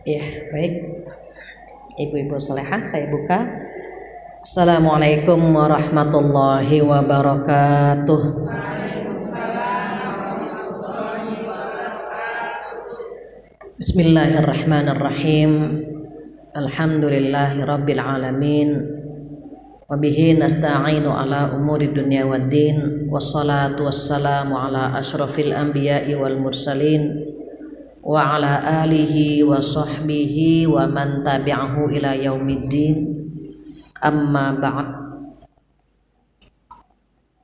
Ya, baik. Ibu-ibu solehah, saya buka. Assalamualaikum warahmatullahi wabarakatuh. Bismillahirrahmanirrahim. Alhamdulillahi rabbil alamin. Wabihi nasta'inu ala umuri dunya waddin Wassalatu wassalamu ala ashrafil anbiya'i wal mursalin Wa ala alihi wa sahbihi wa man tabi'ahu ila yaumiddin. Amma ba'd.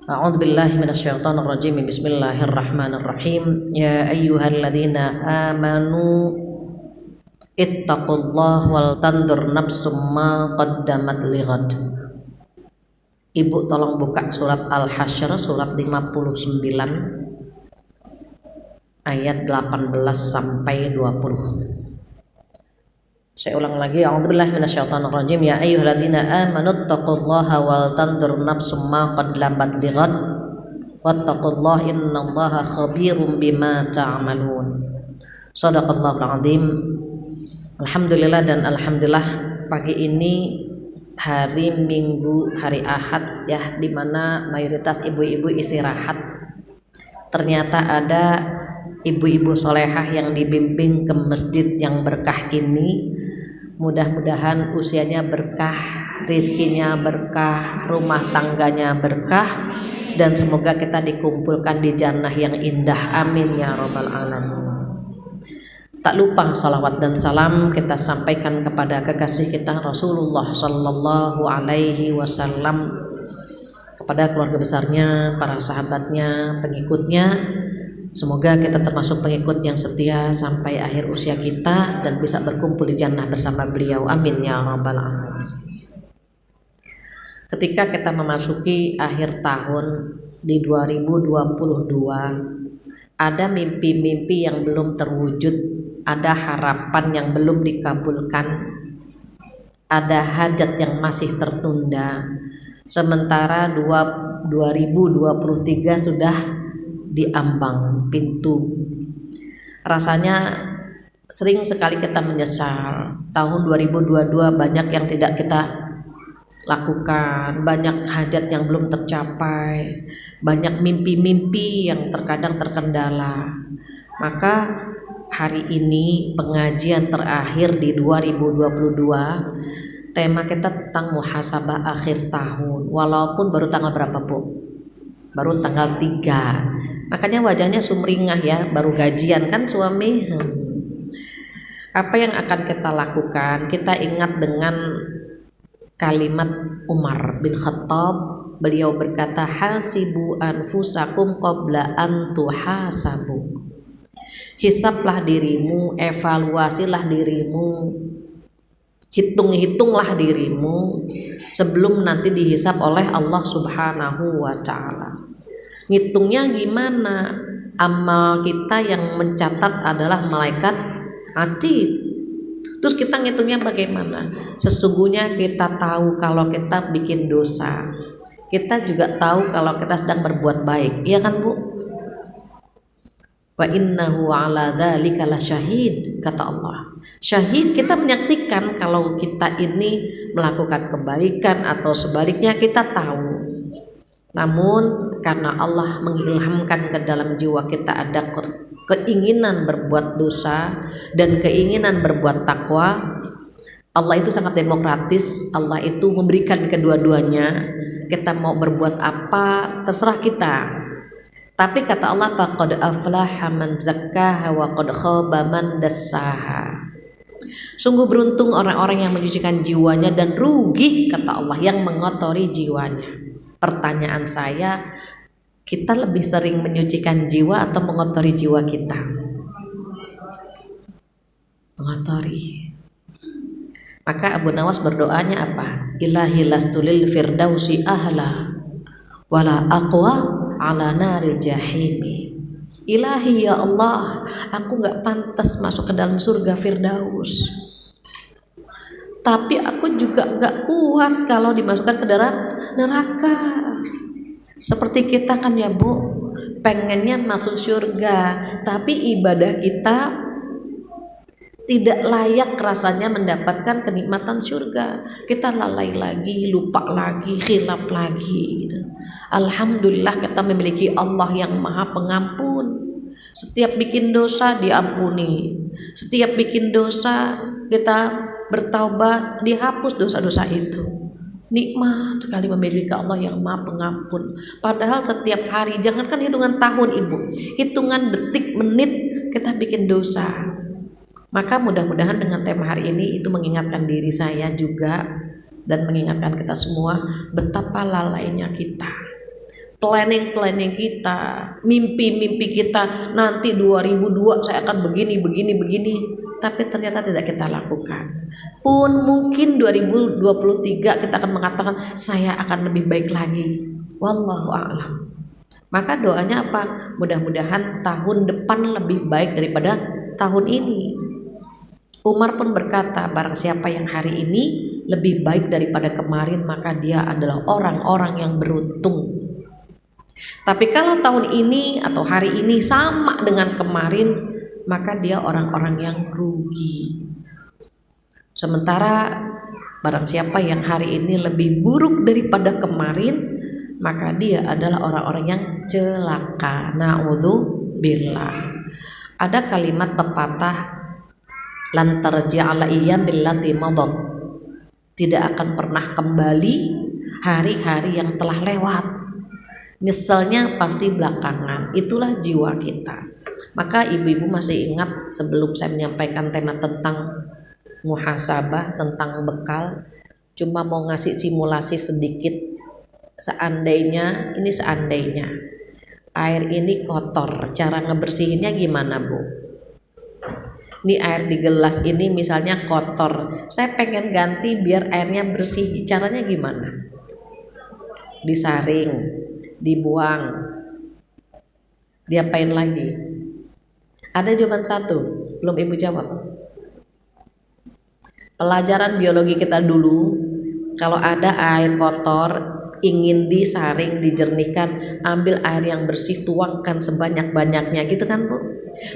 A'udzu billahi minasyaitonir rajim. Bismillahirrahmanirrahim. Ya ayyuhalladzina amanu ittaqullah wal tandur nafsum ma qaddamat lighad Ibu tolong buka surat Al-Hasyr surat 59 ayat 18 sampai 20. Saya ulang lagi, A'udzubillahi minasyaitonir rajim. Ya ayyuhalladzina amanu taqullaha wal tanzur nafsum ma qaddamat lighad. Wattaqullaha innallaha khabirum bima ta'malun. Shadaqallahul azim. Alhamdulillah dan alhamdulillah pagi ini hari Minggu, hari Ahad ya di mana mayoritas ibu-ibu istirahat. Ternyata ada ibu-ibu solehah yang dibimbing ke masjid yang berkah ini. Mudah-mudahan usianya berkah, rizkinya berkah, rumah tangganya berkah, dan semoga kita dikumpulkan di jannah yang indah. Amin ya robbal alamin. Tak lupa salawat dan salam kita sampaikan kepada kekasih kita Rasulullah Sallallahu Alaihi Wasallam kepada keluarga besarnya, para sahabatnya, pengikutnya. Semoga kita termasuk pengikut yang setia sampai akhir usia kita dan bisa berkumpul di jannah bersama beliau. Amin ya rabbal alamin. Ketika kita memasuki akhir tahun di 2022, ada mimpi-mimpi yang belum terwujud ada harapan yang belum dikabulkan, ada hajat yang masih tertunda. Sementara 2023 sudah diambang pintu. Rasanya sering sekali kita menyesal. Tahun 2022 banyak yang tidak kita lakukan, banyak hajat yang belum tercapai, banyak mimpi-mimpi yang terkadang terkendala. Maka hari ini pengajian terakhir di 2022 tema kita tentang muhasabah akhir tahun walaupun baru tanggal berapa Bu? baru tanggal 3 makanya wajahnya sumringah ya baru gajian kan suami hmm. apa yang akan kita lakukan kita ingat dengan kalimat Umar bin Khattab beliau berkata hasibu anfusakum qabla an tuhasabu hisaplah dirimu, evaluasilah dirimu, hitung-hitunglah dirimu sebelum nanti dihisap oleh Allah Subhanahu wa taala. Ngitungnya gimana? Amal kita yang mencatat adalah malaikat atid. Terus kita ngitungnya bagaimana? Sesungguhnya kita tahu kalau kita bikin dosa. Kita juga tahu kalau kita sedang berbuat baik. Iya kan, Bu? wa innahu ala dzalika syahid kata Allah syahid kita menyaksikan kalau kita ini melakukan kebaikan atau sebaliknya kita tahu namun karena Allah mengilhamkan ke dalam jiwa kita ada keinginan berbuat dosa dan keinginan berbuat takwa Allah itu sangat demokratis Allah itu memberikan kedua-duanya kita mau berbuat apa terserah kita tapi kata Allah faqad aflaha man zakkaha wa qad khaba man dassaha. Sungguh beruntung orang-orang yang menyucikan jiwanya dan rugi kata Allah yang mengotori jiwanya. Pertanyaan saya, kita lebih sering menyucikan jiwa atau mengotori jiwa kita? Mengotori. Maka Abu Nawas berdoanya apa? Ilahi lastulil firdausi ahla wala aqwa ala naril jahimi Ilahi ya Allah, aku gak pantas masuk ke dalam surga Firdaus. Tapi aku juga gak kuat kalau dimasukkan ke dalam neraka. Seperti kita kan ya Bu, pengennya masuk surga, tapi ibadah kita tidak layak rasanya mendapatkan kenikmatan surga. Kita lalai lagi, lupa lagi, khilaf lagi gitu. Alhamdulillah kita memiliki Allah yang Maha Pengampun. Setiap bikin dosa diampuni. Setiap bikin dosa kita bertaubat, dihapus dosa-dosa itu. Nikmat sekali memiliki Allah yang Maha Pengampun. Padahal setiap hari, jangankan hitungan tahun Ibu, hitungan detik, menit kita bikin dosa maka mudah-mudahan dengan tema hari ini itu mengingatkan diri saya juga dan mengingatkan kita semua betapa lalainya kita. Planning-planning kita, mimpi-mimpi kita nanti 2002 saya akan begini, begini, begini. Tapi ternyata tidak kita lakukan. Pun mungkin 2023 kita akan mengatakan saya akan lebih baik lagi. Wallahu a'lam. Maka doanya apa? Mudah-mudahan tahun depan lebih baik daripada tahun ini. Umar pun berkata, barang siapa yang hari ini lebih baik daripada kemarin, maka dia adalah orang-orang yang beruntung. Tapi kalau tahun ini atau hari ini sama dengan kemarin, maka dia orang-orang yang rugi. Sementara barang siapa yang hari ini lebih buruk daripada kemarin, maka dia adalah orang-orang yang celaka. Na'udzubillah. Ada kalimat pepatah lan tarji'ala iya billati madat tidak akan pernah kembali hari-hari yang telah lewat nyeselnya pasti belakangan. Itulah jiwa kita. Maka ibu-ibu masih ingat sebelum saya menyampaikan tema tentang muhasabah tentang bekal cuma mau ngasih simulasi sedikit. Seandainya ini seandainya air ini kotor cara ngebersihinnya gimana bu? Ini air di gelas ini misalnya kotor. Saya pengen ganti biar airnya bersih. Caranya gimana? Disaring dibuang diapain lagi ada jawaban satu belum ibu jawab pelajaran biologi kita dulu kalau ada air kotor ingin disaring, dijernihkan, ambil air yang bersih, tuangkan sebanyak-banyaknya gitu kan Bu?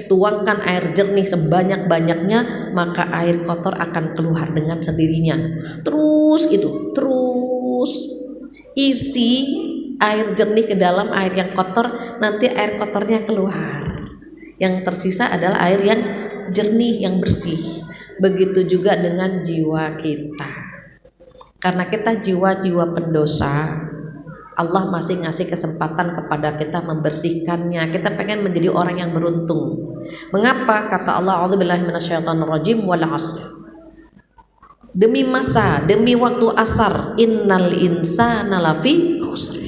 Tuangkan air jernih sebanyak-banyaknya, maka air kotor akan keluar dengan sendirinya. Terus itu, terus isi air jernih ke dalam air yang kotor, nanti air kotornya keluar. Yang tersisa adalah air yang jernih, yang bersih. Begitu juga dengan jiwa kita. Karena kita jiwa-jiwa pendosa, Allah masih ngasih kesempatan kepada kita membersihkannya. Kita pengen menjadi orang yang beruntung. Mengapa? Kata Allah, "A'udzubillahi minasyaitonirrajim wal 'asr." Demi masa, demi waktu asar, innal insana lafi khusr.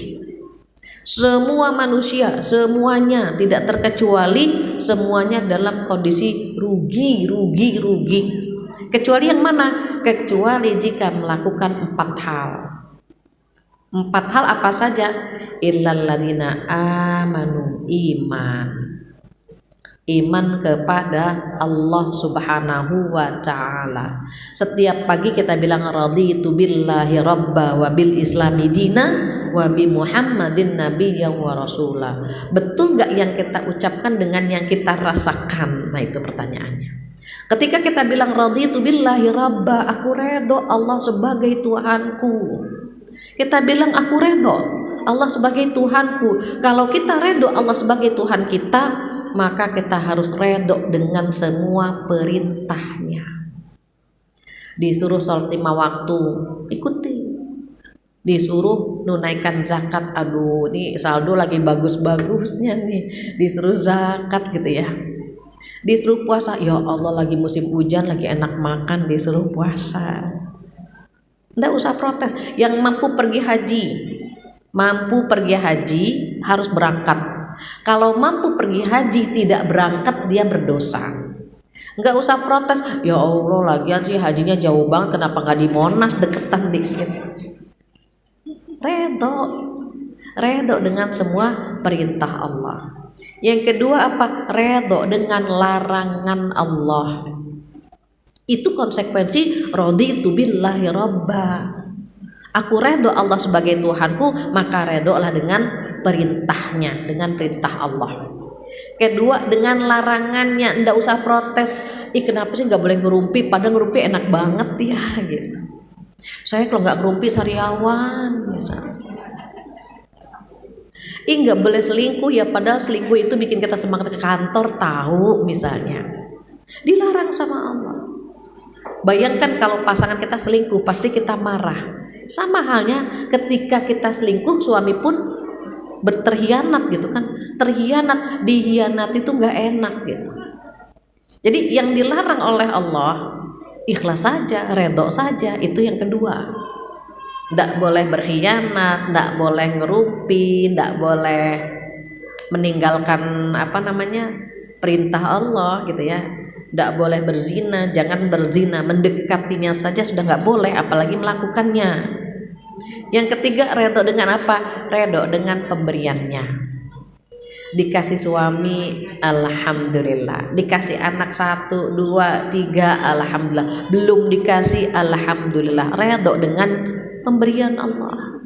Semua manusia, semuanya tidak terkecuali semuanya dalam kondisi rugi, rugi, rugi. Kecuali yang mana? Kecuali jika melakukan empat hal. Empat hal apa saja? Illalladzina amanu iman. Iman kepada Allah Subhanahu wa taala. Setiap pagi kita bilang raditu billahi rabba wa bil islami dina wa bi Muhammadin nabiyya wa rasula. Betul gak yang kita ucapkan dengan yang kita rasakan? Nah, itu pertanyaannya. Ketika kita bilang raditu billahi rabba, aku redo Allah sebagai Tuhanku. Kita bilang aku redo Allah sebagai Tuhanku. Kalau kita redo Allah sebagai Tuhan kita, maka kita harus redo dengan semua perintahnya. Disuruh sholat lima waktu, ikuti. Disuruh nunaikan zakat, aduh ini saldo lagi bagus-bagusnya nih. Disuruh zakat gitu ya. Disuruh puasa. Ya Allah lagi musim hujan lagi enak makan disuruh puasa. Ndak usah protes. Yang mampu pergi haji mampu pergi haji harus berangkat. Kalau mampu pergi haji tidak berangkat dia berdosa. Nggak usah protes. Ya Allah lagi sih hajinya jauh banget. Kenapa nggak di Monas deketan dikit redo redo dengan semua perintah Allah yang kedua apa? Redo dengan larangan Allah. Itu konsekuensi rodi billahi robba. Aku redo Allah sebagai Tuhanku, maka redolah dengan perintahnya, dengan perintah Allah. Kedua dengan larangannya, ndak usah protes. ih kenapa sih nggak boleh ngerumpi padahal ngerumpi enak banget ya gitu saya kalau nggak ngerumpi sariawan misalnya ih nggak boleh selingkuh ya padahal selingkuh itu bikin kita semangat ke kantor tahu misalnya. Dilarang sama Allah. Bayangkan kalau pasangan kita selingkuh pasti kita marah. Sama halnya ketika kita selingkuh suami pun berterhianat gitu kan. Terhianat dihianat itu nggak enak gitu. Jadi yang dilarang oleh Allah ikhlas saja redok saja itu yang kedua. Tidak boleh berkhianat tidak boleh ngerumpi tidak boleh meninggalkan apa namanya perintah Allah gitu ya. Tidak boleh berzina jangan berzina mendekatinya saja sudah nggak boleh apalagi melakukannya. Yang ketiga redo dengan apa? Redo dengan pemberiannya dikasih suami alhamdulillah. Dikasih anak satu dua tiga alhamdulillah. Belum dikasih alhamdulillah. Redho dengan pemberian Allah.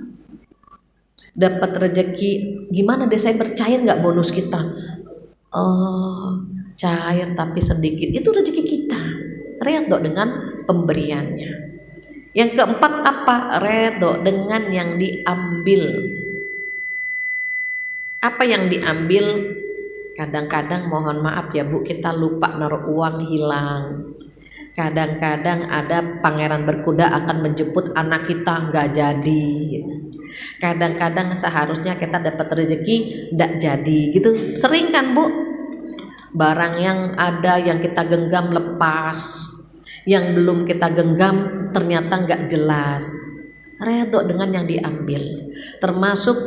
Dapat rezeki gimana Desember cair nggak bonus kita? Oh cair tapi sedikit. Itu rezeki kita. Redho dengan pemberiannya. Yang keempat apa? Redho dengan yang diambil apa yang diambil? Kadang-kadang mohon maaf ya bu kita lupa naruh uang hilang. Kadang-kadang ada pangeran berkuda akan menjemput anak kita nggak jadi kadang-kadang seharusnya kita dapat rezeki nggak jadi gitu. Sering kan bu? Barang yang ada yang kita genggam lepas. Yang belum kita genggam ternyata nggak jelas. Redok dengan yang diambil. Termasuk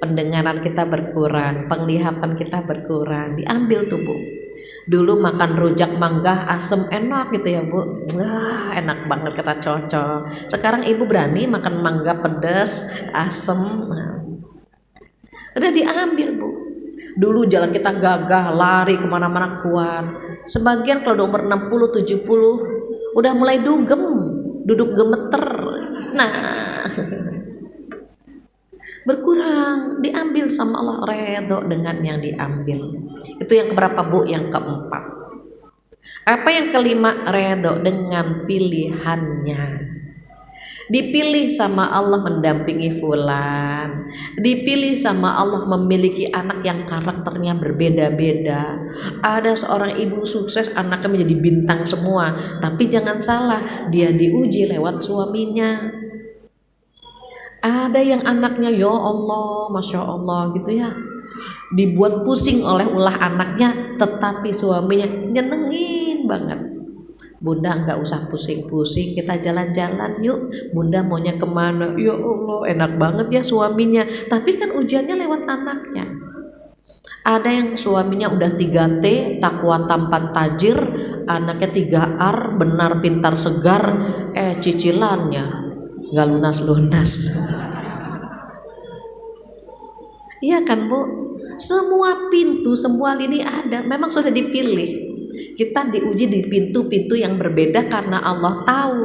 pendengaran kita berkurang, penglihatan kita berkurang, diambil tuh bu. Dulu makan rujak mangga asem enak gitu ya bu, wah enak banget kita cocok. Sekarang ibu berani makan mangga pedas asem, nah. udah diambil bu. Dulu jalan kita gagah, lari ke mana-mana kuat. Sebagian kalau umur 60, 70 udah mulai dugem, duduk gemeter. Nah, berkurang. Diambil sama Allah. Redo dengan yang diambil. Itu yang keberapa bu? Yang keempat. Apa yang kelima? Redo dengan pilihannya. Dipilih sama Allah mendampingi fulan. Dipilih sama Allah memiliki anak yang karakternya berbeda-beda. Ada seorang ibu sukses anaknya menjadi bintang semua. Tapi jangan salah dia diuji lewat suaminya ada yang anaknya ya Allah Masya Allah gitu ya. Dibuat pusing oleh ulah anaknya tetapi suaminya nyenengin banget. Bunda nggak usah pusing-pusing kita jalan-jalan yuk. Bunda maunya ke mana? Ya Allah enak banget ya suaminya. Tapi kan ujiannya lewat anaknya. Ada yang suaminya udah 3T takwa tampan tajir anaknya 3R benar pintar segar eh cicilannya nggak lunas-lunas iya kan bu? Semua pintu semua lini ada. Memang sudah dipilih. Kita diuji di pintu-pintu yang berbeda karena Allah tahu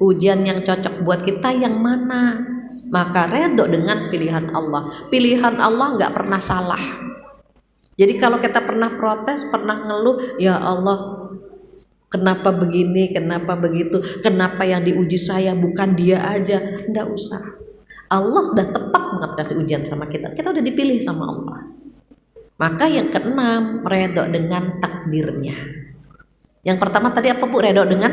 ujian yang cocok buat kita yang mana. Maka redok dengan pilihan Allah. Pilihan Allah nggak pernah salah. Jadi kalau kita pernah protes pernah ngeluh ya Allah Kenapa begini, kenapa begitu, kenapa yang diuji saya bukan dia aja, ndak usah. Allah sudah tepat banget kasih ujian sama kita, kita udah dipilih sama Allah. Maka yang keenam, redok dengan takdirnya. Yang pertama tadi apa bu? Redok dengan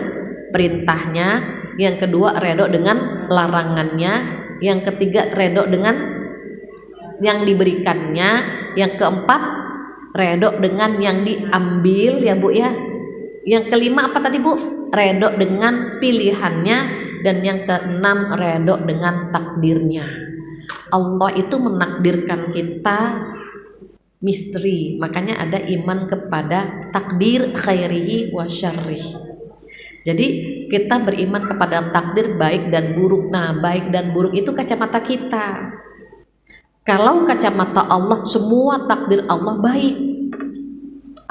perintahnya. Yang kedua redok dengan larangannya. Yang ketiga redok dengan yang diberikannya. Yang keempat redok dengan yang diambil ya bu ya yang kelima apa tadi Bu? Redok dengan pilihannya dan yang keenam redok dengan takdirnya. Allah itu menakdirkan kita misteri. Makanya ada iman kepada takdir khairihi wa syarrih. Jadi kita beriman kepada takdir baik dan buruk. Nah, baik dan buruk itu kacamata kita. Kalau kacamata Allah semua takdir Allah baik.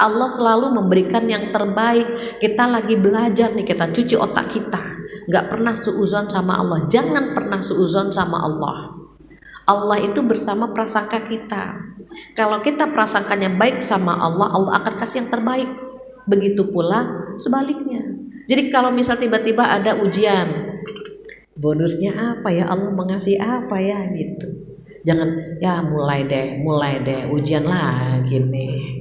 Allah selalu memberikan yang terbaik. Kita lagi belajar nih kita cuci otak kita. Nggak pernah suuzon sama Allah. Jangan pernah suuzon sama Allah. Allah itu bersama prasangka kita. Kalau kita prasangkanya baik sama Allah Allah akan kasih yang terbaik. Begitu pula sebaliknya. Jadi kalau misal tiba-tiba ada ujian, bonusnya apa ya? Allah mengasih apa ya gitu. Jangan ya mulai deh, mulai deh ujian lagi nih.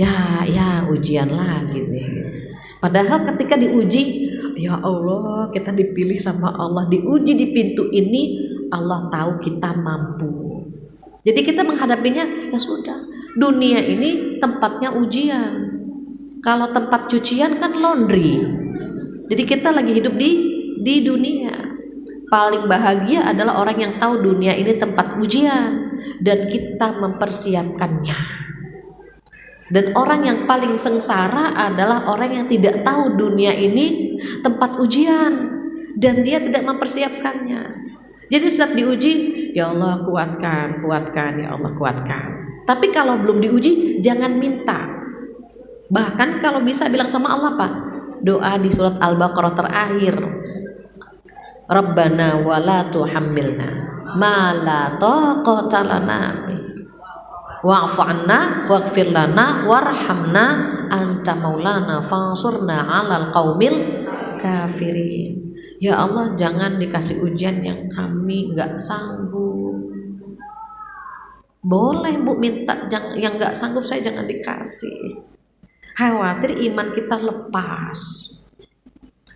Ya, ya ujian lagi nih. Padahal ketika diuji, ya Allah kita dipilih sama Allah, diuji di pintu ini, Allah tahu kita mampu. Jadi kita menghadapinya ya sudah. Dunia ini tempatnya ujian. Kalau tempat cucian kan laundry. Jadi kita lagi hidup di di dunia. Paling bahagia adalah orang yang tahu dunia ini tempat ujian dan kita mempersiapkannya. Dan orang yang paling sengsara adalah orang yang tidak tahu dunia ini tempat ujian dan dia tidak mempersiapkannya. Jadi setiap diuji, ya Allah kuatkan, kuatkan, ya Allah kuatkan. Tapi kalau belum diuji, jangan minta Bahkan kalau bisa bilang sama Allah Pak, doa di surat Al-Baqarah terakhir. Rabbana wala tuhammilna ma la taqata wa'fu anna waghfir lana warhamna anta maulana fansurna 'alal qaumil kafirin. Ya Allah jangan dikasih ujian yang kami nggak sanggup. Boleh bu minta yang nggak sanggup saya jangan dikasih khawatir iman kita lepas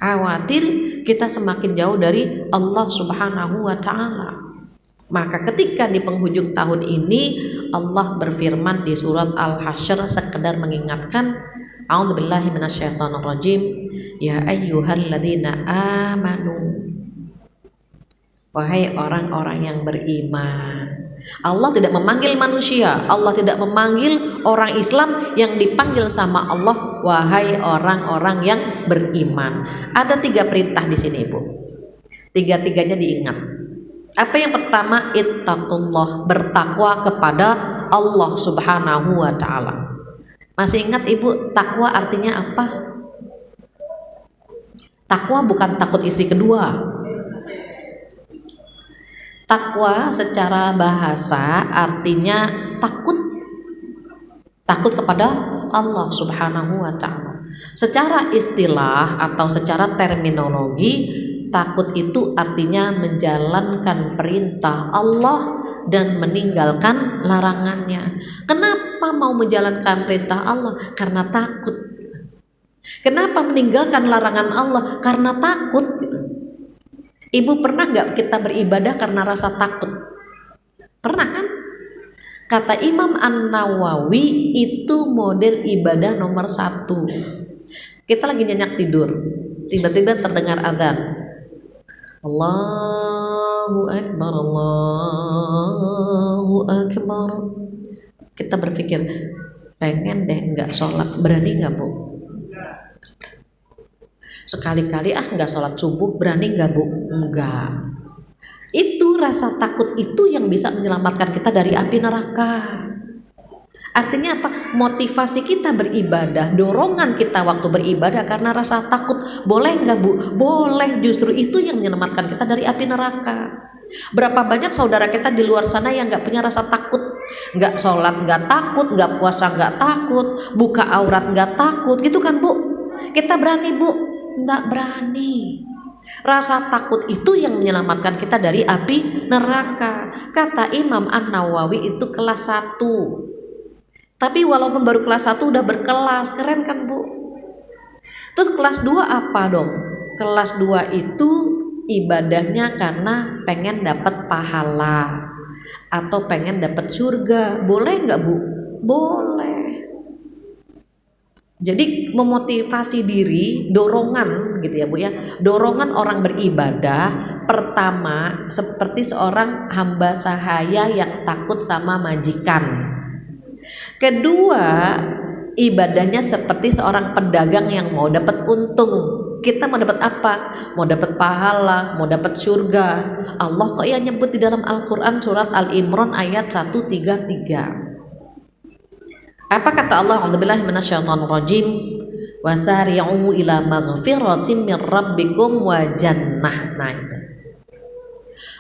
khawatir kita semakin jauh dari Allah subhanahu wa ta'ala maka ketika di penghujung tahun ini Allah berfirman di surat Al-Hasyr sekedar mengingatkan A'udzubillahi minasyaitonirrajim ya ayyuhalladzina amanu wahai orang-orang yang beriman Allah tidak memanggil manusia, Allah tidak memanggil orang Islam yang dipanggil sama Allah, wahai orang-orang yang beriman. Ada tiga perintah di sini, Ibu. Tiga-tiganya diingat. Apa yang pertama? Ittaqullah, bertakwa kepada Allah Subhanahu wa taala. Masih ingat Ibu, takwa artinya apa? Takwa bukan takut istri kedua, Takwa secara bahasa artinya takut takut kepada Allah Subhanahu wa taala. Secara istilah atau secara terminologi, takut itu artinya menjalankan perintah Allah dan meninggalkan larangannya. Kenapa mau menjalankan perintah Allah? Karena takut. Kenapa meninggalkan larangan Allah? Karena takut. Ibu pernah nggak kita beribadah karena rasa takut? Pernah kan? Kata Imam An Nawawi itu model ibadah nomor satu. Kita lagi nyenyak tidur, tiba-tiba terdengar adzan. Allahu Akbar, Allahu Akbar. Kita berpikir, pengen deh nggak sholat, berani nggak bu? Sekali-kali ah nggak sholat subuh berani nggak bu? Enggak. Itu rasa takut itu yang bisa menyelamatkan kita dari api neraka. Artinya apa? Motivasi kita beribadah, dorongan kita waktu beribadah karena rasa takut. Boleh nggak bu? Boleh. Justru itu yang menyelamatkan kita dari api neraka. Berapa banyak saudara kita di luar sana yang nggak punya rasa takut, nggak sholat nggak takut, nggak puasa nggak takut, buka aurat nggak takut, gitu kan bu? Kita berani bu, nggak berani. Rasa takut itu yang menyelamatkan kita dari api neraka. Kata Imam An Nawawi itu kelas 1. Tapi walaupun baru kelas 1 udah berkelas, keren kan Bu? Terus kelas 2 apa dong? Kelas 2 itu ibadahnya karena pengen dapat pahala atau pengen dapat surga. Boleh nggak Bu? Boleh. Jadi memotivasi diri, dorongan gitu ya Bu ya. Dorongan orang beribadah pertama seperti seorang hamba sahaya yang takut sama majikan. Kedua, ibadahnya seperti seorang pedagang yang mau dapat untung. Kita mau dapat apa? Mau dapat pahala, mau dapat surga. Allah kok ya nyebut di dalam Al-Qur'an surat Al-Imran ayat 133. Apa kata Allah? A'udzubillahi minasyaitonirrajim. Wasari'u ila maghfiratin min rabbikum wa jannah. Nah itu.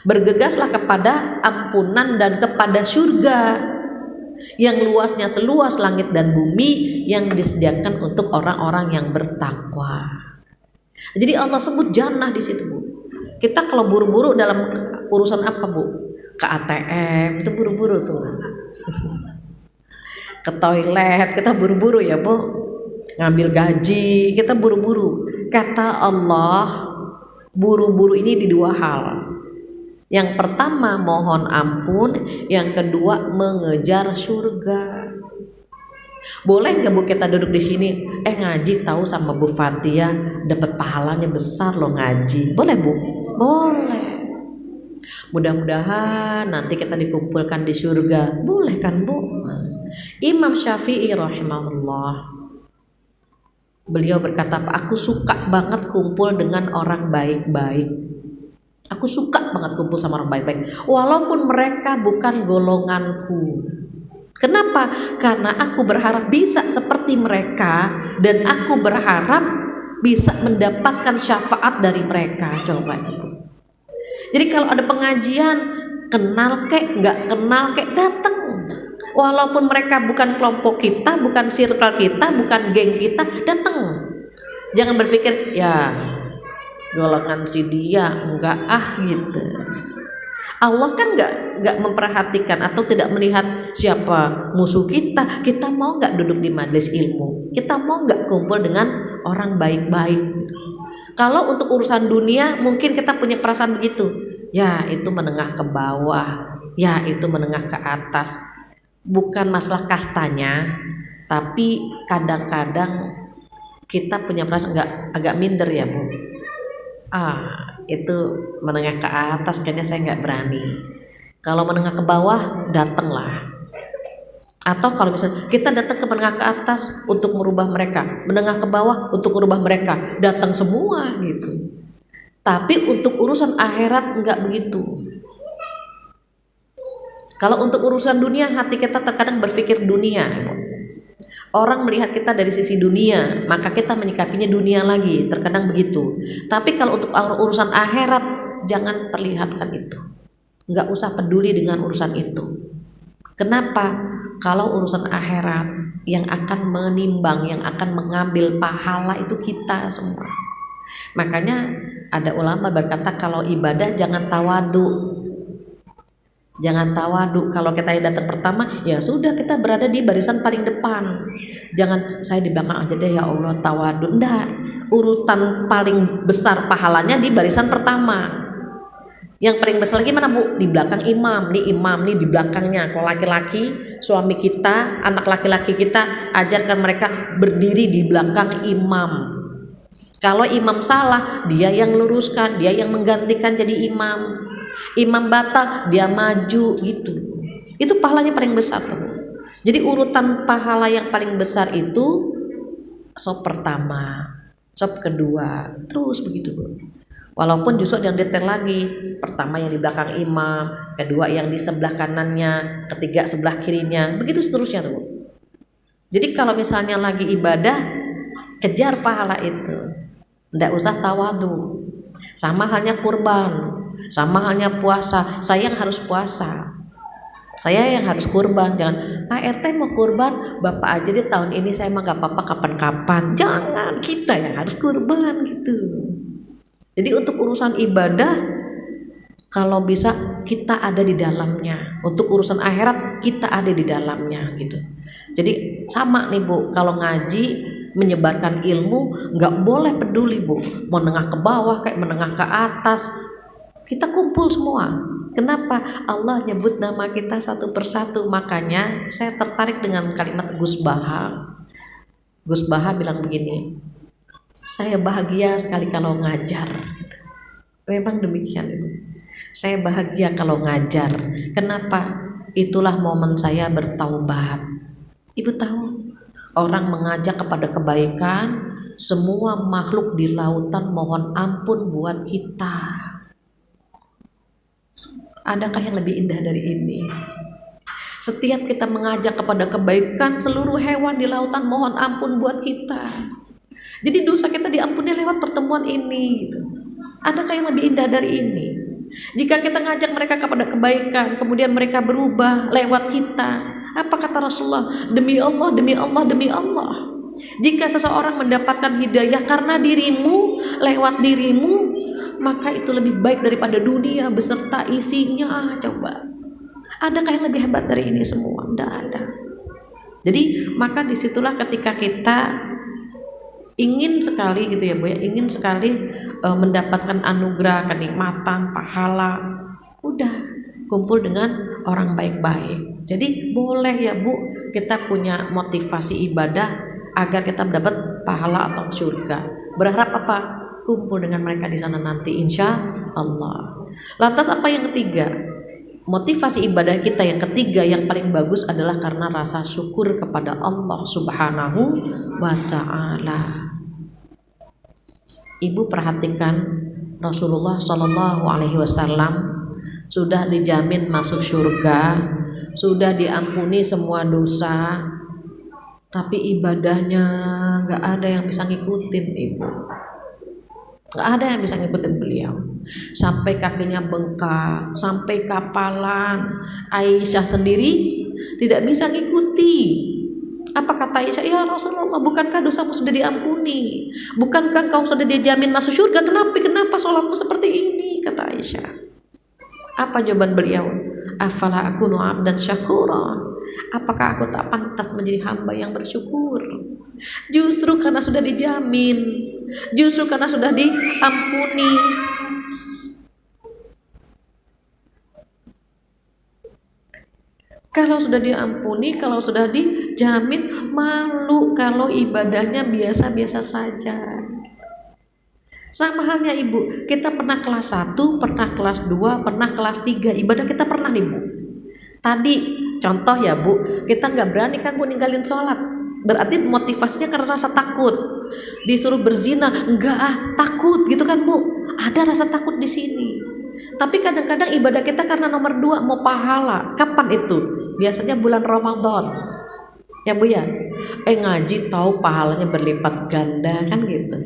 Bergegaslah kepada ampunan dan kepada surga. Yang luasnya seluas langit dan bumi yang disediakan untuk orang-orang yang bertakwa. Jadi Allah sebut jannah di situ, Bu. Kita kalau buru-buru dalam urusan apa, Bu? Ke ATM, itu buru-buru tuh. Ke toilet, kita buru-buru ya, Bu. Ngambil gaji, kita buru-buru. Kata Allah, buru-buru ini di dua hal. Yang pertama mohon ampun, yang kedua mengejar surga. Boleh nggak bu kita duduk di sini? Eh ngaji tahu sama Bu Fatia dapat pahalanya besar loh ngaji. Boleh bu? Boleh. Mudah-mudahan nanti kita dikumpulkan di surga. Boleh kan bu? Imam Syafi'i rahimahullah Beliau berkata, aku suka banget kumpul dengan orang baik-baik. Aku suka banget kumpul sama orang baik-baik. Walaupun mereka bukan golonganku. Kenapa? Karena aku berharap bisa seperti mereka dan aku berharap bisa mendapatkan syafaat dari mereka. Coba ibu. Jadi kalau ada pengajian, kenal kek, nggak kenal kek, datang walaupun mereka bukan kelompok kita, bukan circle kita, bukan geng kita, datang. Jangan berpikir ya golongan si dia enggak ah gitu. Allah kan nggak nggak memperhatikan atau tidak melihat siapa musuh kita. Kita mau nggak duduk di majelis ilmu? Kita mau nggak kumpul dengan orang baik-baik? Kalau untuk urusan dunia mungkin kita punya perasaan begitu. Ya itu menengah ke bawah, ya itu menengah ke atas bukan masalah kastanya tapi kadang-kadang kita punya perasaan nggak agak minder ya bu ah itu menengah ke atas kayaknya saya nggak berani. Kalau menengah ke bawah datanglah. Atau kalau misalnya kita datang ke menengah ke atas untuk merubah mereka menengah ke bawah untuk merubah mereka datang semua gitu. Tapi untuk urusan akhirat nggak begitu. Kalau untuk urusan dunia, hati kita terkadang berpikir dunia. Orang melihat kita dari sisi dunia, maka kita menyikapinya dunia lagi. Terkadang begitu. Tapi kalau untuk urusan akhirat, jangan perlihatkan itu. Nggak usah peduli dengan urusan itu. Kenapa? Kalau urusan akhirat yang akan menimbang, yang akan mengambil pahala itu kita semua. Makanya ada ulama berkata kalau ibadah jangan tawadu, Jangan tawadu kalau kita datang pertama ya sudah kita berada di barisan paling depan. Jangan saya di belakang aja deh ya Allah tawadu. Enggak, urutan paling besar pahalanya di barisan pertama. Yang paling besar lagi mana Bu? Di belakang imam. Nih imam nih di belakangnya. Kalau laki-laki, suami kita, anak laki-laki kita ajarkan mereka berdiri di belakang imam. Kalau imam salah, dia yang luruskan, dia yang menggantikan jadi imam imam batal dia maju gitu. Itu pahalanya paling besar tuh jadi urutan pahala yang paling besar itu sop pertama sop kedua terus begitu bu. Walaupun justru yang detail lagi pertama yang di belakang imam kedua yang di sebelah kanannya ketiga sebelah kirinya begitu seterusnya tuh jadi kalau misalnya lagi ibadah kejar pahala itu. Tidak usah tawadu. Sama halnya kurban sama halnya puasa, saya yang harus puasa. Saya yang harus kurban, jangan Pak RT mau kurban, Bapak aja deh tahun ini saya mah gak apa-apa kapan-kapan. Jangan kita yang harus kurban gitu. Jadi untuk urusan ibadah kalau bisa kita ada di dalamnya. Untuk urusan akhirat kita ada di dalamnya gitu. Jadi sama nih Bu, kalau ngaji menyebarkan ilmu nggak boleh peduli Bu, menengah ke bawah kayak menengah ke atas, kita kumpul semua. Kenapa? Allah nyebut nama kita satu persatu. Makanya saya tertarik dengan kalimat Gus Baha. Gus Baha bilang begini, saya bahagia sekali kalau ngajar. Memang demikian Ibu. Saya bahagia kalau ngajar. Kenapa? Itulah momen saya bertaubat. Ibu tahu, orang mengajak kepada kebaikan, semua makhluk di lautan mohon ampun buat kita. Adakah yang lebih indah dari ini? Setiap kita mengajak kepada kebaikan, seluruh hewan di lautan mohon ampun buat kita. Jadi dosa kita diampuni lewat pertemuan ini. Gitu. Adakah yang lebih indah dari ini? Jika kita ngajak mereka kepada kebaikan, kemudian mereka berubah lewat kita, Apa kata Rasulullah? Demi Allah, demi Allah, demi Allah. Jika seseorang mendapatkan hidayah karena dirimu, lewat dirimu, maka itu lebih baik daripada dunia beserta isinya. Coba. Adakah yang lebih hebat dari ini semua? Tidak ada. Jadi maka di situlah ketika kita ingin sekali gitu ya Bu ya, ingin sekali e, mendapatkan anugerah, kenikmatan, pahala, udah kumpul dengan orang baik-baik. Jadi boleh ya Bu kita punya motivasi ibadah agar kita mendapat pahala atau surga. Berharap apa? Kumpul dengan mereka di sana nanti insya Allah. Lantas apa yang ketiga? Motivasi ibadah kita yang ketiga yang paling bagus adalah karena rasa syukur kepada Allah Subhanahu wa taala. Ibu perhatikan Rasulullah Shallallahu Alaihi Wasallam sudah dijamin masuk surga, sudah diampuni semua dosa, tapi ibadahnya nggak ada yang bisa ngikutin ibu. Nggak ada yang bisa ngikutin beliau. Sampai kakinya bengkak, sampai kapalan. Aisyah sendiri tidak bisa ngikuti apa kata Aisyah? Ya Rasulullah, bukankah dosamu sudah diampuni? Bukankah kau sudah dijamin masuk surga? Kenapa kenapa sholatmu seperti ini? Kata Aisyah. Apa jawaban beliau? Afala aku dan syakura. Apakah aku tak pantas menjadi hamba yang bersyukur? Justru karena sudah dijamin, justru karena sudah diampuni, Kalau sudah diampuni, kalau sudah dijamin, malu kalau ibadahnya biasa-biasa saja. Sama halnya ibu, kita pernah kelas 1, pernah kelas 2, pernah kelas 3, ibadah kita pernah nih bu. Tadi contoh ya bu, kita nggak berani kan bu ninggalin sholat. Berarti motivasinya karena rasa takut. Disuruh berzina, enggak ah takut gitu kan bu. Ada rasa takut di sini. Tapi kadang-kadang ibadah kita karena nomor dua mau pahala. Kapan itu? biasanya bulan Ramadan ya bu ya eh ngaji tahu pahalanya berlipat ganda kan gitu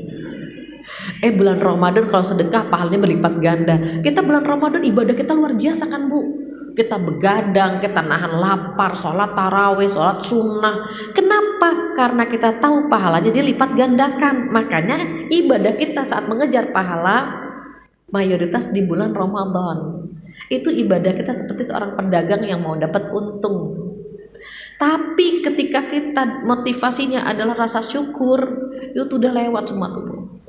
eh bulan Ramadan kalau sedekah pahalanya berlipat ganda kita bulan Ramadan ibadah kita luar biasa kan bu kita begadang, kita nahan lapar, sholat taraweh, sholat sunnah. Kenapa? Karena kita tahu pahalanya dilipat gandakan. Makanya ibadah kita saat mengejar pahala mayoritas di bulan Ramadan. Itu ibadah kita seperti seorang pedagang yang mau dapat untung. Tapi ketika kita motivasinya adalah rasa syukur, itu udah lewat semua tuh.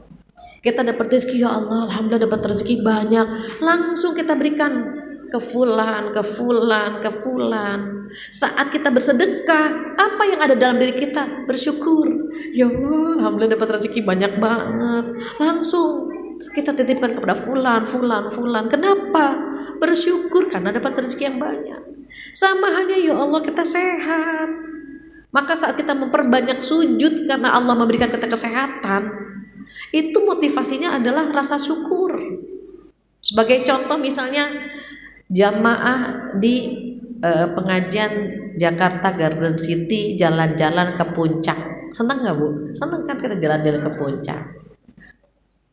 Kita dapat rezeki ya Allah, alhamdulillah dapat rezeki banyak, langsung kita berikan ke fulan, ke fulan, ke fulan. Saat kita bersedekah, apa yang ada dalam diri kita? Bersyukur. Ya Allah, alhamdulillah dapat rezeki banyak banget. Langsung kita titipkan kepada fulan, fulan, fulan. Kenapa? Bersyukur karena dapat rezeki yang banyak. Sama halnya ya Allah kita sehat. Maka saat kita memperbanyak sujud karena Allah memberikan kita kesehatan, itu motivasinya adalah rasa syukur. Sebagai contoh misalnya jamaah di uh, pengajian Jakarta Garden City jalan-jalan ke puncak. Senang nggak bu? Senang kan kita jalan-jalan ke puncak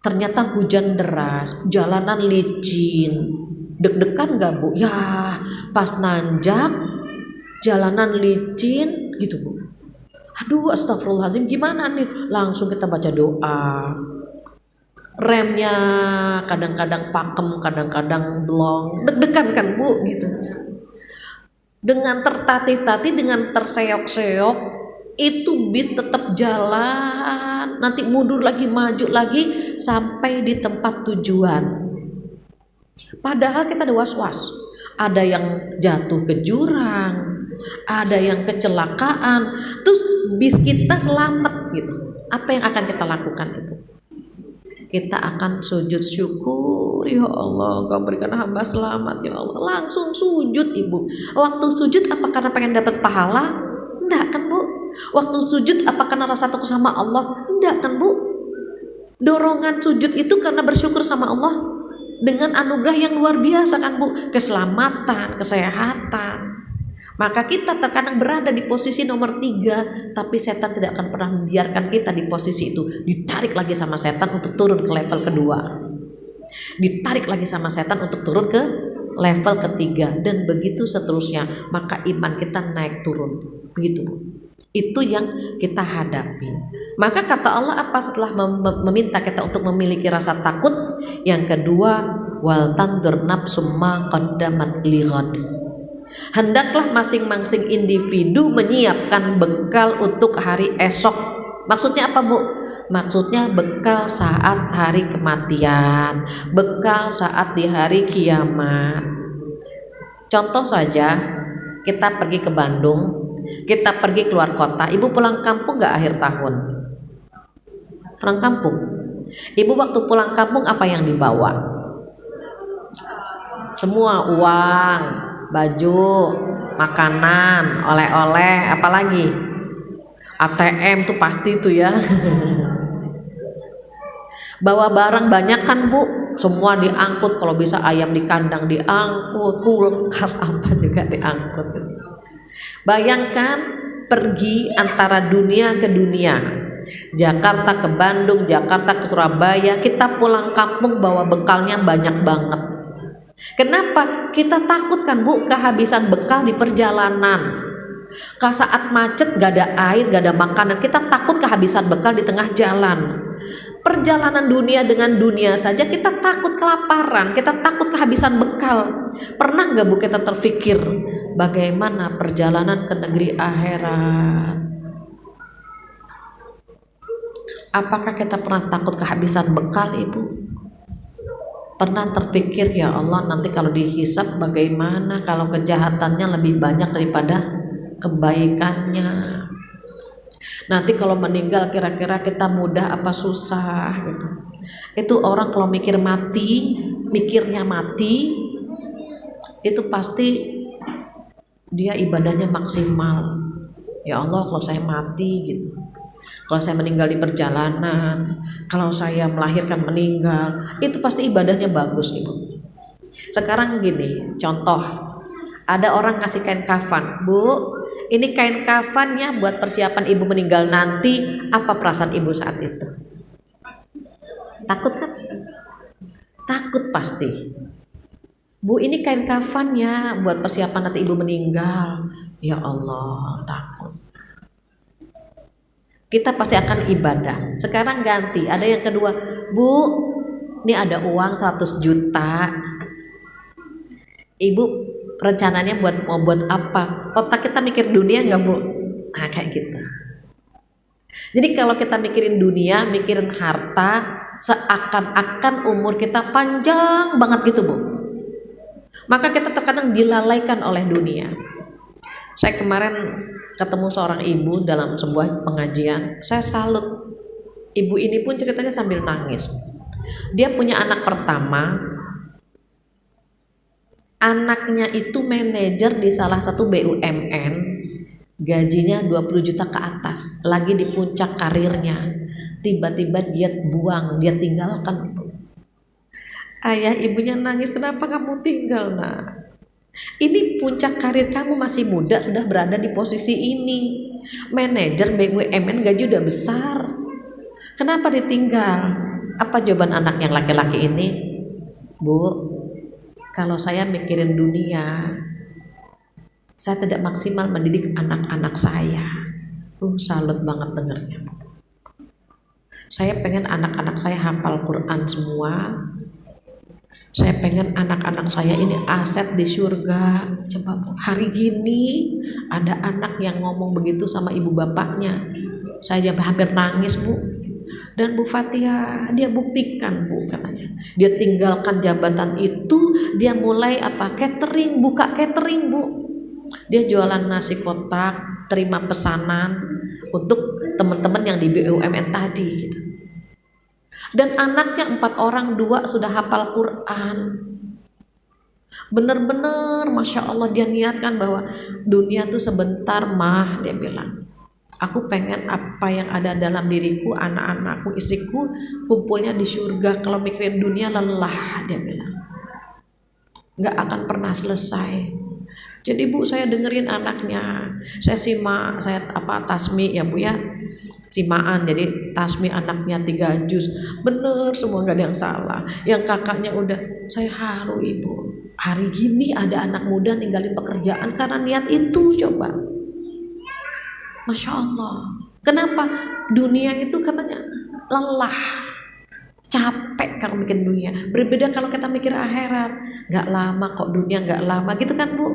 ternyata hujan deras, jalanan licin, deg-degan gak bu? Ya pas nanjak, jalanan licin gitu bu. Aduh astagfirullahaladzim gimana nih? Langsung kita baca doa. Remnya kadang-kadang pakem, kadang-kadang blong, deg-degan kan bu? Gitu. Dengan tertatih-tatih, dengan terseok-seok, itu bis tetap jalan. Nanti mundur lagi maju lagi sampai di tempat tujuan. Padahal kita ada was-was. Ada yang jatuh ke jurang ada yang kecelakaan. Terus bis kita selamat gitu. Apa yang akan kita lakukan itu kita akan sujud syukur ya Allah kau berikan hamba selamat ya Allah langsung sujud ibu waktu sujud apa karena pengen dapat pahala enggak kan bu Waktu sujud apa karena rasa takut sama Allah? Enggak kan bu? Dorongan sujud itu karena bersyukur sama Allah dengan anugerah yang luar biasa kan bu? Keselamatan, kesehatan. Maka kita terkadang berada di posisi nomor tiga, tapi setan tidak akan pernah membiarkan kita di posisi itu. Ditarik lagi sama setan untuk turun ke level kedua. Ditarik lagi sama setan untuk turun ke level ketiga. Dan begitu seterusnya maka iman kita naik turun. Begitu itu yang kita hadapi. Maka kata Allah apa setelah mem meminta kita untuk memiliki rasa takut? Yang kedua wal tandur nafsumma qaddamat lighad hendaklah masing-masing individu menyiapkan bekal untuk hari esok maksudnya apa Bu maksudnya bekal saat hari kematian, bekal saat di hari kiamat. Contoh saja, kita pergi ke Bandung, kita pergi keluar kota, ibu pulang kampung gak akhir tahun? Pulang kampung. Ibu waktu pulang kampung apa yang dibawa? Semua uang, baju, makanan, oleh-oleh, apalagi? ATM tuh pasti tuh ya. bawa barang banyak kan bu semua diangkut kalau bisa ayam di kandang diangkut kulkas apa juga diangkut bayangkan pergi antara dunia ke dunia Jakarta ke Bandung Jakarta ke Surabaya kita pulang kampung bawa bekalnya banyak banget kenapa kita takut kan bu kehabisan bekal di perjalanan Kalau saat macet gak ada air, gak ada makanan, kita takut kehabisan bekal di tengah jalan perjalanan dunia dengan dunia saja kita takut kelaparan, kita takut kehabisan bekal. Pernah nggak bu kita terfikir bagaimana perjalanan ke negeri akhirat? Apakah kita pernah takut kehabisan bekal ibu? Pernah terpikir ya Allah nanti kalau dihisap bagaimana? Kalau kejahatannya lebih banyak daripada kebaikannya? nanti kalau meninggal kira-kira kita mudah apa susah gitu. Itu orang kalau mikir mati mikirnya mati itu pasti dia ibadahnya maksimal. Ya Allah kalau saya mati gitu kalau saya meninggal di perjalanan kalau saya melahirkan meninggal itu pasti ibadahnya bagus ibu. Sekarang gini contoh. Ada orang ngasih kain kafan. Bu ini kain kafannya buat persiapan ibu meninggal nanti. Apa perasaan ibu saat itu? Takut kan? Takut pasti. Bu ini kain kafannya buat persiapan nanti ibu meninggal. Ya Allah takut kita pasti akan ibadah. Sekarang ganti. Ada yang kedua bu ini ada uang 100 juta. Ibu rencananya buat mau buat apa? Otak kita mikir dunia nggak bu? Nah kayak gitu. Jadi kalau kita mikirin dunia mikirin harta seakan-akan umur kita panjang banget gitu bu. Maka kita terkadang dilalaikan oleh dunia. Saya kemarin ketemu seorang ibu dalam sebuah pengajian saya salut. Ibu ini pun ceritanya sambil nangis. Dia punya anak pertama. Anaknya itu manajer di salah satu BUMN gajinya 20 juta ke atas lagi di puncak karirnya. Tiba-tiba dia buang dia tinggalkan. Ayah ibunya nangis kenapa kamu tinggal nak ini puncak karir kamu masih muda sudah berada di posisi ini. Manajer BUMN gaji udah besar. Kenapa ditinggal? Apa jawaban anak yang laki-laki ini? Bu kalau saya mikirin dunia saya tidak maksimal mendidik anak-anak saya. Uh salut banget dengarnya saya pengen anak-anak saya hafal Quran semua saya pengen anak-anak saya ini aset di surga. Coba hari gini ada anak yang ngomong begitu sama ibu bapaknya. Saya hampir nangis bu. Dan Bu Fatia dia buktikan Bu katanya. Dia tinggalkan jabatan itu dia mulai apa catering buka catering Bu. Dia jualan nasi kotak terima pesanan untuk teman-teman yang di BUMN tadi gitu. Dan anaknya empat orang dua sudah hafal Quran bener-bener Masya Allah dia niatkan bahwa dunia tuh sebentar mah dia bilang Aku pengen apa yang ada dalam diriku, anak-anakku, istriku kumpulnya di surga. Kalau mikirin dunia lelah, dia bilang. Nggak akan pernah selesai. Jadi bu saya dengerin anaknya, saya simak, saya apa tasmi ya bu ya, simaan. Jadi tasmi anaknya tiga juz, bener semua nggak ada yang salah. Yang kakaknya udah, saya haru ibu. hari gini ada anak muda ninggalin pekerjaan karena niat itu coba. Masya Allah. Kenapa? Dunia itu katanya lelah. Capek kalau bikin dunia. Berbeda kalau kita mikir akhirat. Nggak lama kok dunia nggak lama. Gitu kan bu?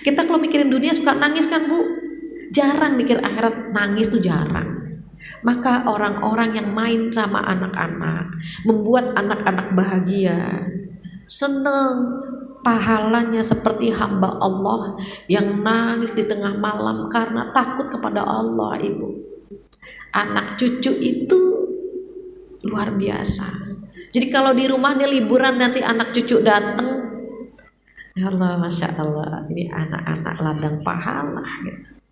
Kita kalau mikirin dunia suka nangis kan bu? Jarang mikir akhirat. Nangis tuh jarang maka orang-orang yang main sama anak-anak membuat anak-anak bahagia, senang, pahalanya seperti hamba Allah yang nangis di tengah malam karena takut kepada Allah, Ibu. Anak cucu itu luar biasa. Jadi kalau di rumah nih liburan nanti anak cucu datang, ya Allah, masya Allah, ini anak-anak ladang pahala. Gitu.